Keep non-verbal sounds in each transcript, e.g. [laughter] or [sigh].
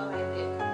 Oh, Alright then. See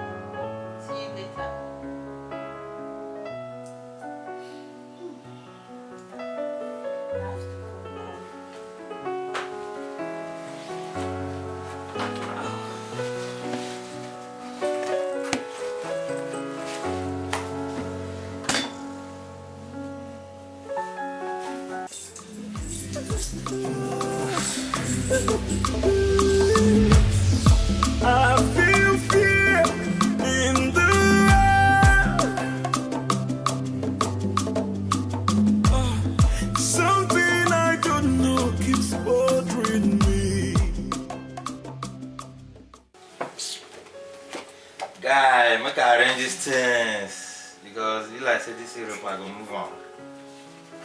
things because you like say this Europe I go move on.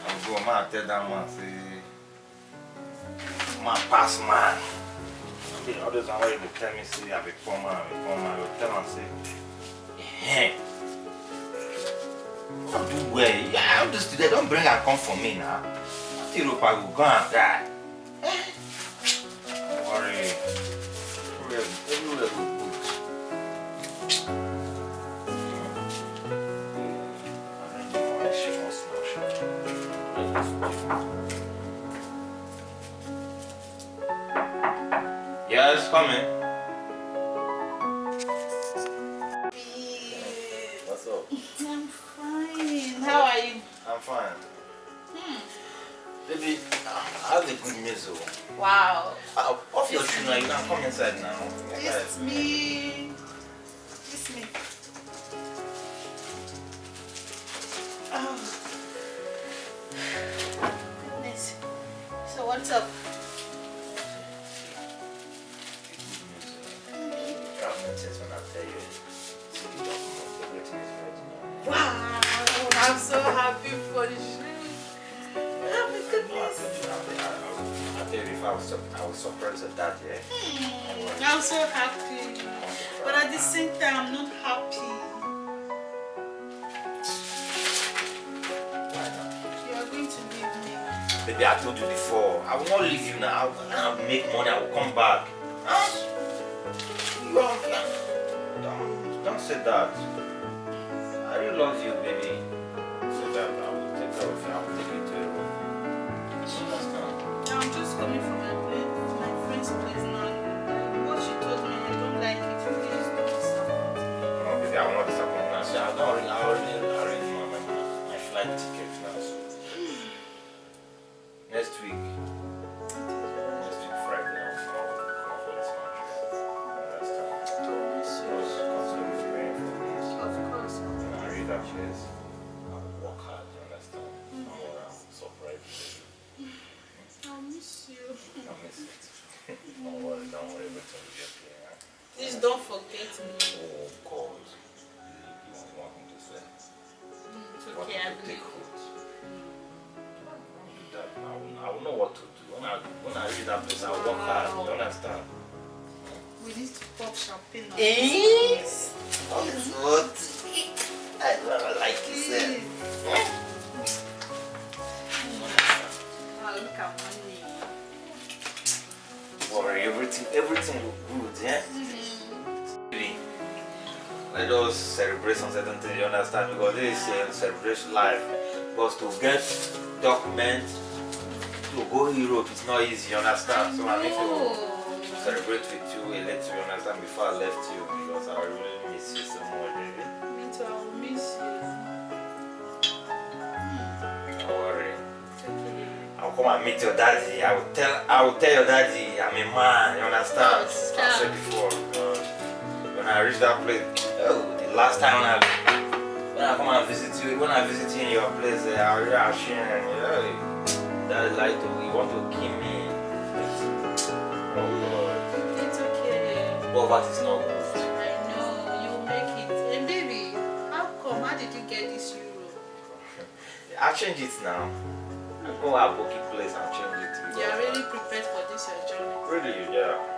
I'm go man tell that man say man pass man. See, all those you dey tell me say I be poor man, I be poor man, I tell am say eh. Don't do well. Yeah, all this today don't bring am come for me now. Europe I go go and die. Eh? Coming. What's up? I'm fine. How are you? I'm fine. Hmm. Baby, I have a good news. oh. Wow. Uh, off your shoe now, you can come inside now. Kiss me. Kiss me. Oh. Goodness. So what's up? I'm so happy for you. Oh my goodness. I was, I was surprised at that, yeah. Hmm, I'm so happy. But at the same time, I'm not happy. You are going to leave me. Baby, I told you before, I will not leave you now. I will make money, I will come back. Huh? You are, don't, don't say that. I really love you, baby. I said, I don't already, I already arranged my, my, my flight ticket now, so. Next week, next week Friday, I'll come out come out for this country. You understand? So, consider me praying for me. Of course. When I read that place, I will work hard, you understand? I'm gonna surprise you. I'll miss you. I miss it. don't worry, don't worry, everything will be okay. Please don't forget me. Oh God, you, you want to say? Mm, It's okay, me I to take believe. root? I, will, I will know what to do. When I, when I reach that place, I will work hard, you understand? We need to pop champagne on Eh? this. That is what I never like to say. Ah, look at money. Worry, everything, everything look good, yeah? Really, Let us celebrate some certain things, you understand? Because this is a celebration life. Because to get documents to go Europe is not easy, you understand? So I need to celebrate with you a little, you understand, before I left you because I really miss you so much, baby. Me too, I'll miss you. Hmm, don't worry. I'll come and meet your daddy. I will tell I will tell your daddy I'm a man, you understand? I said before. when I reach that place, oh, the last time when I when I come and visit you, when I visit you in your place, uh, I really ashamed. Eh, yeah, daddy like to he want to kill me. Oh Lord. It's okay. Poverty is not good. I know, you'll make it. And baby, how come? How did you get this euro? [laughs] I'll change it now. I'll go to a booking place and change it. You are really prepared for this your journey. Really, yeah.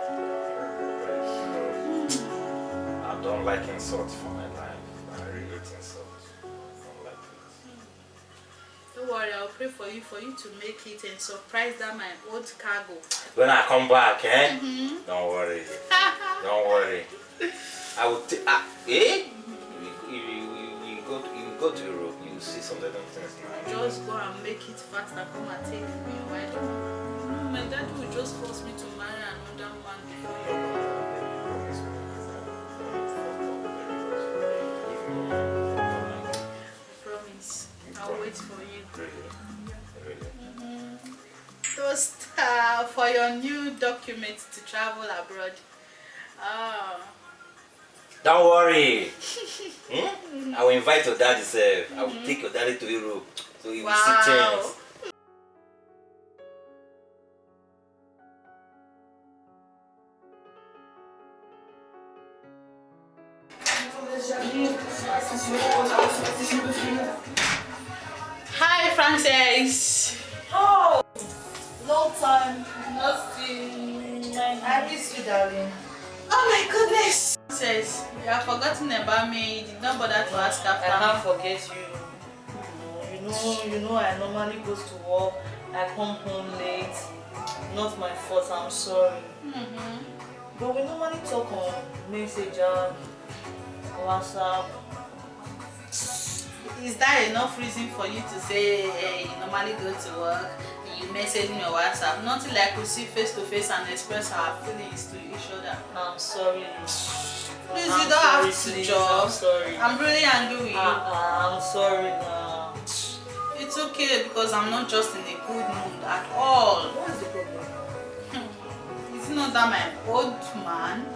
Like insult for my life. I really hate insult. I don't like it. Don't worry, I'll pray for you for you to make it and surprise that my old cargo. When I come back, eh? Don't worry. [laughs] Don't worry. I will take. Ah, eh? Go to, you go to Europe, you will see some little things now. Just go and make it fast and come and take me. Why no, my dad will just force me to marry another man I'll wait for you. Toast uh, for your new document to travel abroad. Ah, Don't worry. [laughs] hmm? I will invite your daddy self. I will take your daddy to Europe. So he will see wow. things. Darling. Oh my goodness. Frances, you have forgotten about me. You did not bother to ask I after can't me. forget you. You know, you know, I normally go to work. I come home late. Not my fault. I'm sorry. Mhm. But we normally talk on Messenger, WhatsApp. Is that enough reason for you to say eh, you normally go to work, message me on WhatsApp? Nothing like we see face to face and express our feelings to each other. I'm sorry. Please, I'm you don't sorry, have to please, Joe. I'm sorry. I'm really angry with you. Ah, I'm sorry now. It's okay because I'm not just in a good mood at all. What is the problem? [laughs] It's not that my old man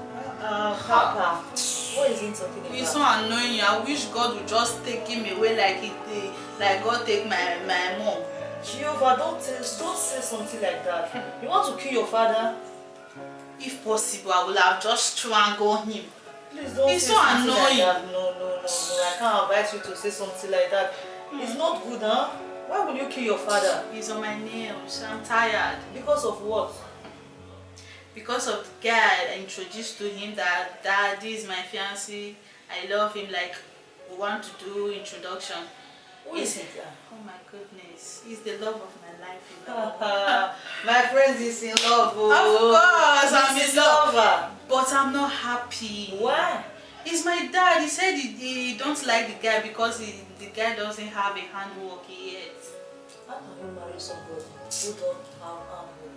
Uh, Papa, what is he talking about? He's so annoying. I wish God would just take him away like he did, like God take my my mom. Jehovah, don't, don't say something like that. You want to kill your father? If possible, I would have just strangled him. Please don't He's say so something annoying. like that. No, no, no, no. I can't advise you to say something like that. It's not good, huh? Why would you kill your father? He's on my nails. I'm tired Because of what? because of the guy I introduced to him that dad this is my fiancé. I love him. Like we want to do introduction. Who is it? Oh my goodness, he's the love of my life. [laughs] My friend is in love. Oh. Of course, I'm in love. Lover. But I'm not happy. Why? It's my dad. He said he, he don't like the guy because he, the guy doesn't have a handwork yet. How can you marry somebody who don't have handwork?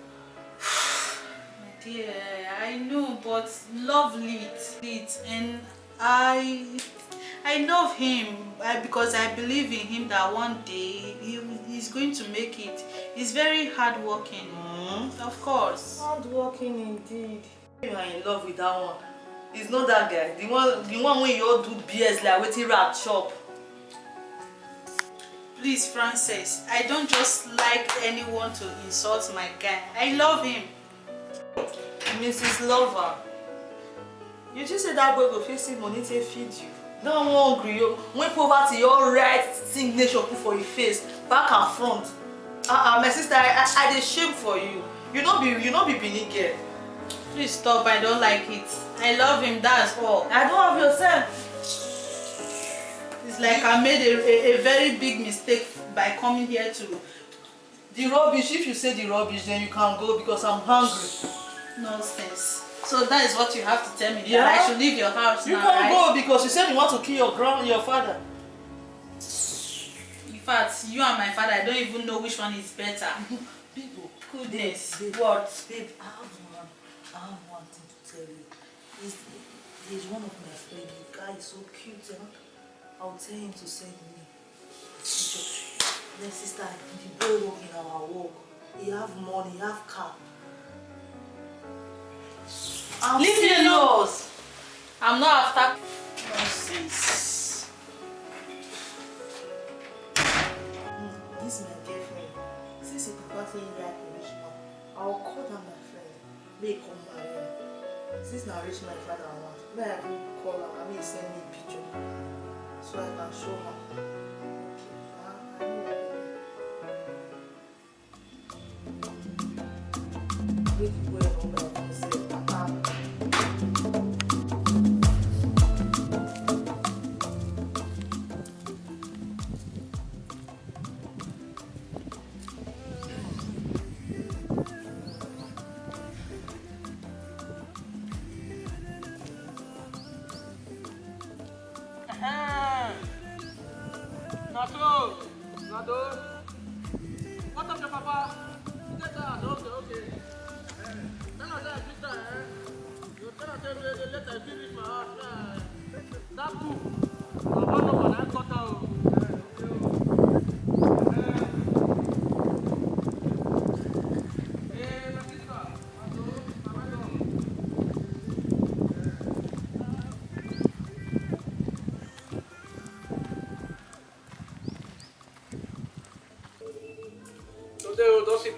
[sighs] My dear, I know, but love leads, leads, and I, I love him I, because I believe in him that one day he, he's going to make it. He's very hardworking, Hmm? of course. Hardworking indeed. You are in love with that one. It's not that guy. The one, the one when you all do BS like waiting rat chop. Please, Frances, I don't just like anyone to insult my guy. I love him. Mrs. Lover, you just say that boy go fit see money take feed you. One hungry. When poverty your right signature put for your face, back and front. Ah uh, uh, my sister, I, I, I dey shame for you. You no be you no be Benin girl. Please stop, I don't like it. I love him, that's all. I don't have your sense. It's like I made a, a, a very big mistake by coming here to The rubbish, if you say the rubbish, then you can go because I'm hungry. nonsense. So that is what you have to tell me, Yeah. that I should leave your house You now, can right? go because you said you want to kill your grand your father. In fact, you and my father, I don't even know which one is better. [laughs] People, Goodness. babe, what? Babe, I have one, I have one thing to tell you. He's, he's one of my friends. The guy is so cute. Know? I'll tell him to send me. Then sister, the boy work in our work. He have money, he have car. I'm Leave me alone. serious. I'm not after nonsense. Mm, This is my girlfriend. Since you prefer saying a rich man, I'll call down my friend. May come marry me. Since now rich my father I want, may I call her? I mean send me a picture so I can show her.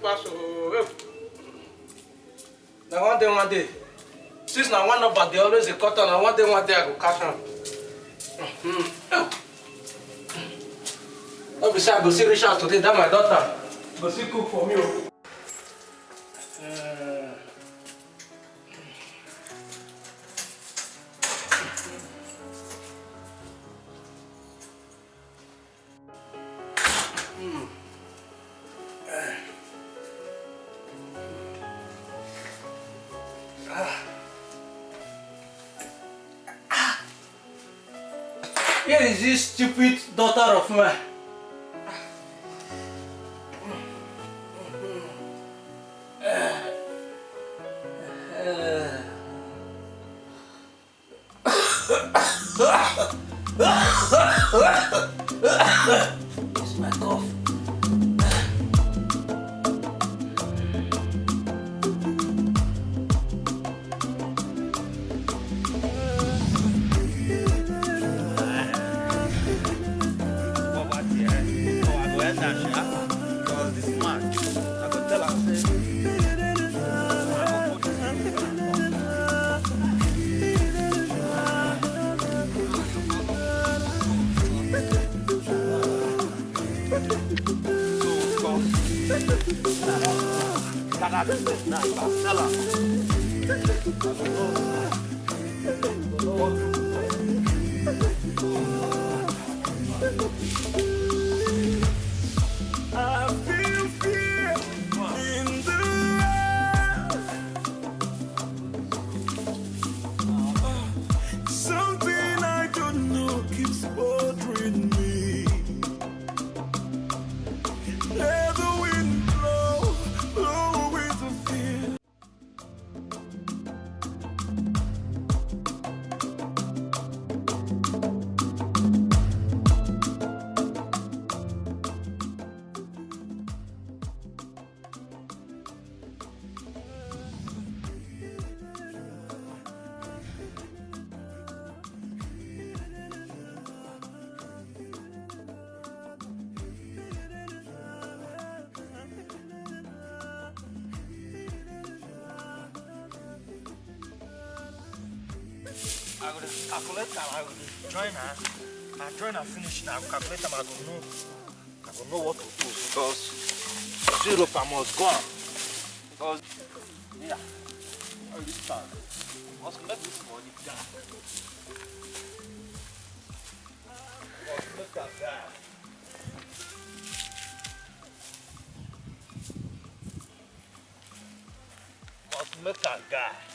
Pass o. Na one day one day. Since na one number dey always dey cut am, na one day one day I go catch am. No be say I go see out today, that my daughter go see cook for me o. Eh. Here is this stupid daughter of mine. Calculate am, I go dey join her. I join her finish now, I go calculate am, I go know, I go know what to do because zero per must go am. Because, yeah, all this time, must make this money die. Must make am die. Must make am die.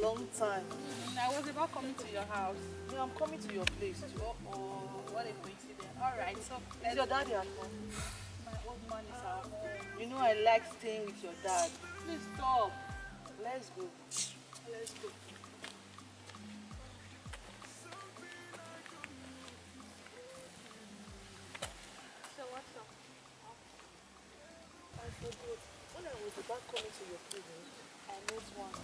Long time. Mm, I was about coming to your house. Yeah, I'm coming to your place too. Oh, what a coincidence. All right, so Is your daddy at home? [sighs] My old man is at home. You know I like staying with your dad. Please stop. Let's go. Let's go. So what's up? I forgot. When I was about coming to your place, I met one.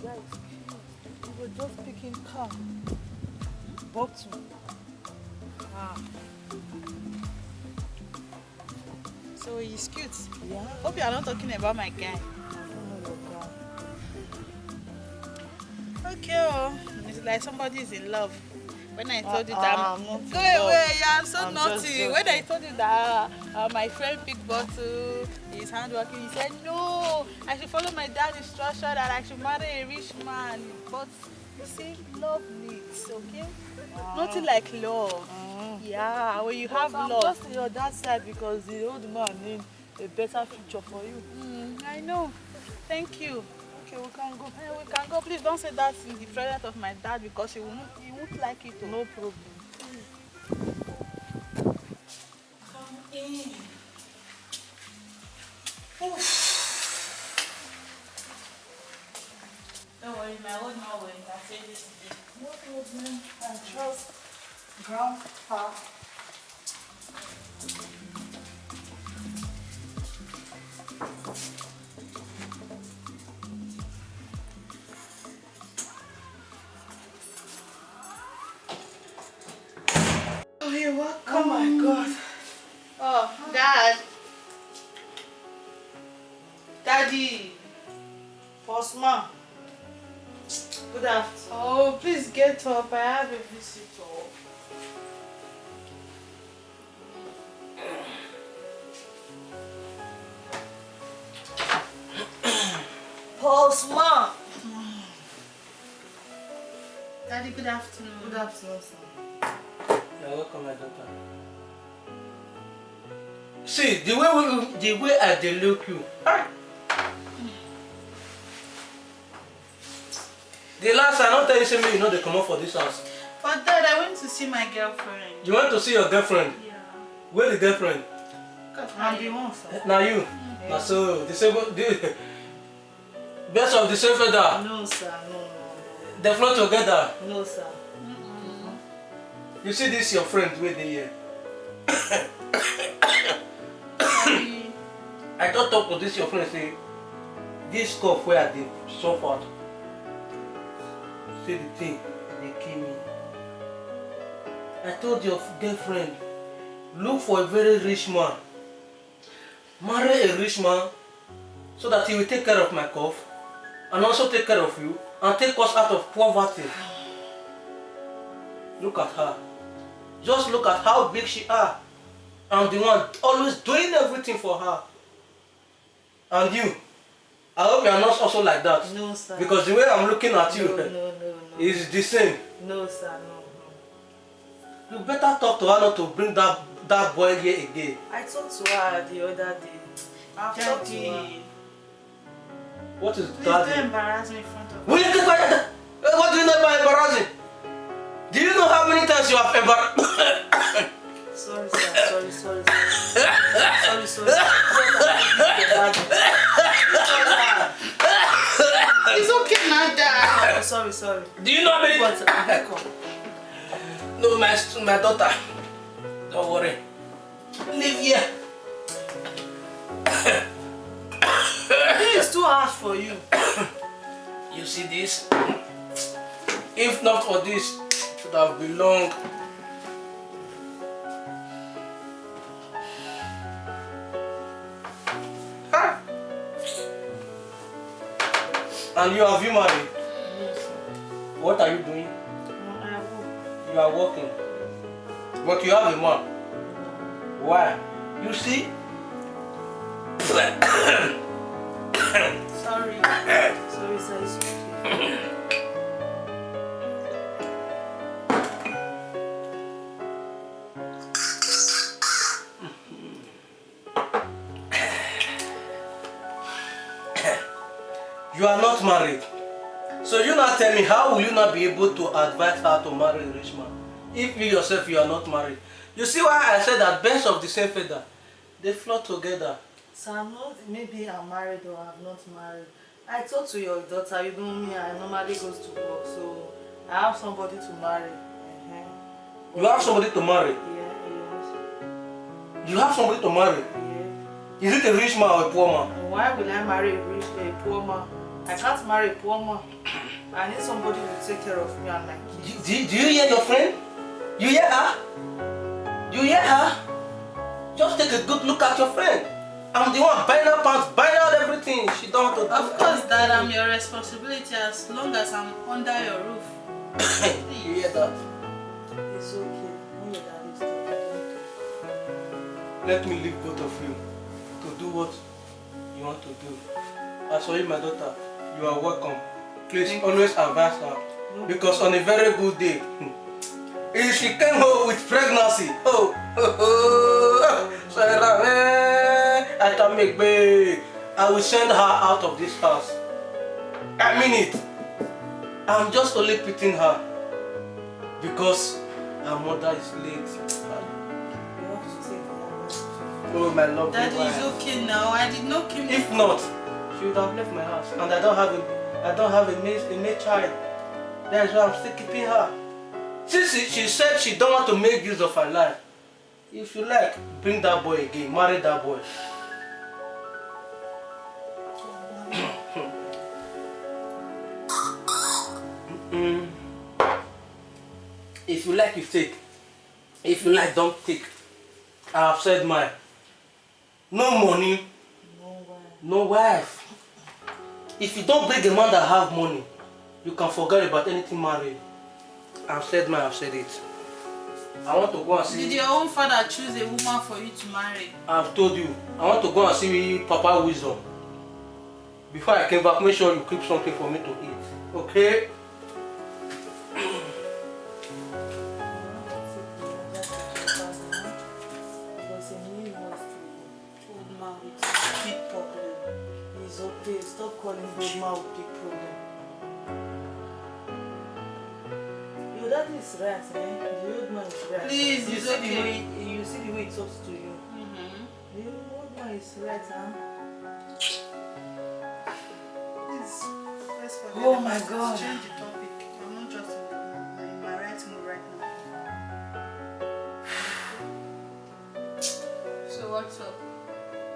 Guy. Oh, the cute. We were just picking car. Bottle. Ah. So he's cute. Yeah. Hope you are not talking about my guy. I don't know your guy. Okay, oh. It's like somebody is in love. When I told you Uh, that, I'm not go away, yeah, I'm so I'm just naughty. When I told you that uh, my friend picked bottle, he's handworking, he said, no, I should follow my dad's instruction that I should marry a rich man. But you see, love leads, okay? Nothing like love. Mm. Yeah, when you But have I'm love. just on your dad's side because the old man need a better future for you. Mm, I know. Thank you. Okay, we can go. Eh, we can go. Please don't say that in the presence of my dad because he won't, he won't like it. oh. No problem. Come in. Don't worry, my old man will entertain this today. No problem. I trust grandpa. Postman. Good afternoon. Oh, please get up. I have a visitor. Postman. Daddy, good afternoon. Good afternoon, sir. You're welcome, my daughter. See, the way we, the way I dey look you. ah. The last I don't tell you say me you know they come up for this house. But Dad, I went to see my girlfriend. You want to see your girlfriend? Yeah. Where the girlfriend? The one, sir. Now you. Now so the same the best of the same feather. No, sir. No, no, They flow together. no. Sir. You see this your friend wey dey here. [coughs] I don talk to this your friend say this cough wey I dey suffer say the thing dey kill me. I told your girlfriend look for a very rich man marry a rich man so that he will take care of my cough and also take care of you and take us out of poverty. Look at her. Just look at how big she are. I'm the one always doing everything for her. And you, I hope you are not also like that. No, sir. Because the way I'm looking at you no, no, no, no. Is the same. No, sir. No, no. You better talk to her not to bring that that boy here again. I talked to her the other day. I've talked to her. What is Please that? don't embarrass me in front of Will you keep quiet? What do you know about embarrassing? Do you know how many times you have embarrassed? Sorry, sir. Sorry, sorry, sorry. sorry, sorry. It's sorry, sorry. do you know how many But I come. No, my, my daughter. Don't worry. Live here. This is too harsh for you. You see this? If not for this, it would have belonged. And you have you married? What are you doing? I. You are working. But you have a man. Why? You see? [coughs] Sorry. [coughs] Sorry, sir. [coughs] me how will you not be able to advise her to marry a rich man? If you yourself you are not married. You see why I said that birds of the same feather, they flock together. So I'm not, maybe I'm married or I'm not married. I talked to your daughter, you know me, I normally goes to work, so I have somebody to marry. Uh-huh. You have somebody to marry. Yeah, yes. You have somebody to marry. Yeah. Is it a rich man or a poor man? Why will I marry a rich, a poor man? I can't marry a poor man. I need somebody to take care of me and my kids. Do, do, do you hear your friend? You hear her? You hear her? Just take a good look at your friend. I'm the one buying her pants, buying out everything. She don't want to do Of course, Dad, I'm your responsibility as long as I'm under your roof. [laughs] you hear that? It's okay. When your dad is talking, Let me leave both of you to do what you want to do. As for you, my daughter, you are welcome. Please always advise her. Because on a very good day, hmm, if she came home with pregnancy, oh, oh, oh, eh, I can make babe. I will send her out of this house. I mean it. I'm just only pitying her because her mother is late. you have to take care of Oh, my lovely Daddy, wife. okay now. I did not kill If not, she would have left my house, and I don't have a, I don't have a male, a male child. That's why I'm still keeping her. Since she, said she don't want to make use of her life, if you like, bring that boy again, marry that boy. Mm. [coughs] If you like, you take. If you like, don't take. I have said mine. No money, No way. no wife. If you don't bring a man that have money, you can forget about anything married. I've said mine, I've said it. I want to go and Did see. your own father choose a woman for you to marry? I've told you. I want to go and see Papa Wisdom. Before I came back, make sure you keep something for me to eat. Okay? Your daddy is right, eh? The old man is right. Please, you it's see okay. the way you see the way he talks to you. Mm-hmm. The old man is right, huh? Please, let's forget Oh about my it. God. Change the topic. I'm not just in, in my right mood right now. [sighs] So what's up?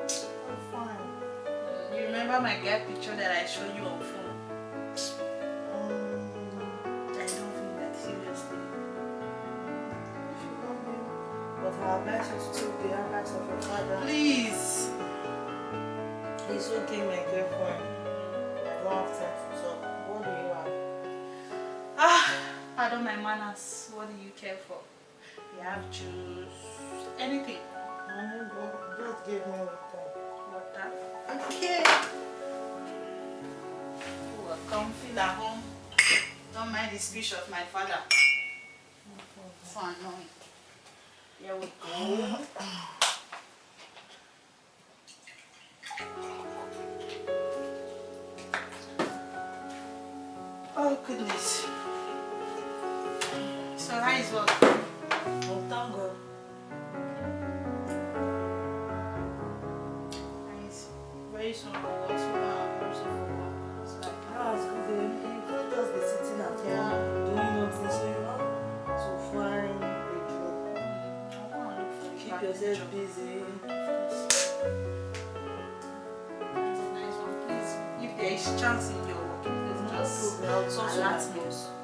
I'm fine. You remember my guy picture that I showed you on phone? My manners. What do you care for? You have juice, anything. Honey, but just give me water. Water. Okay. Welcome, feel at home. Don't mind the speech of my father. So annoying. Here we go. Oh goodness. nice one. Oh, tango. And it's very strong. That's what I'm also for. It's like, oh, it's good. You can't just Keep yourself busy. Yes. It's nice one. Please, if there is chance in your work, please just no, alert me.